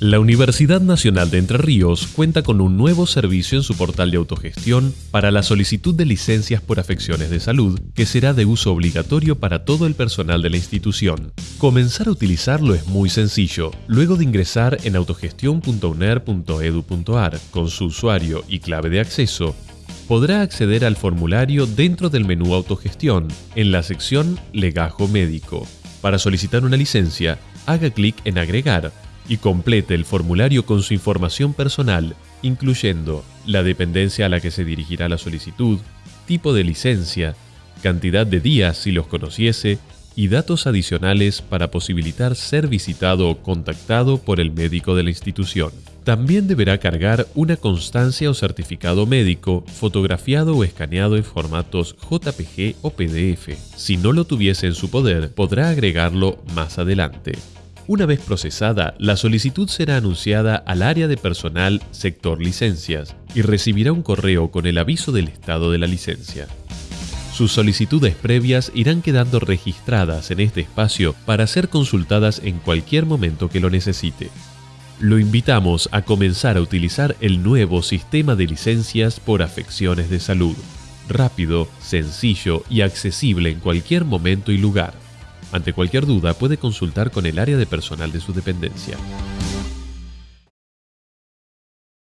La Universidad Nacional de Entre Ríos cuenta con un nuevo servicio en su portal de autogestión para la solicitud de licencias por afecciones de salud, que será de uso obligatorio para todo el personal de la institución. Comenzar a utilizarlo es muy sencillo. Luego de ingresar en autogestión.uner.edu.ar con su usuario y clave de acceso, podrá acceder al formulario dentro del menú Autogestión, en la sección Legajo Médico. Para solicitar una licencia, haga clic en Agregar y complete el formulario con su información personal, incluyendo la dependencia a la que se dirigirá la solicitud, tipo de licencia, cantidad de días si los conociese y datos adicionales para posibilitar ser visitado o contactado por el médico de la institución. También deberá cargar una constancia o certificado médico fotografiado o escaneado en formatos JPG o PDF. Si no lo tuviese en su poder, podrá agregarlo más adelante. Una vez procesada, la solicitud será anunciada al área de personal sector licencias y recibirá un correo con el aviso del estado de la licencia. Sus solicitudes previas irán quedando registradas en este espacio para ser consultadas en cualquier momento que lo necesite. Lo invitamos a comenzar a utilizar el nuevo sistema de licencias por afecciones de salud. Rápido, sencillo y accesible en cualquier momento y lugar. Ante cualquier duda puede consultar con el área de personal de su dependencia.